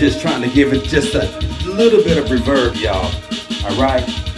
Just trying to give it just a little bit of reverb, y'all. All right.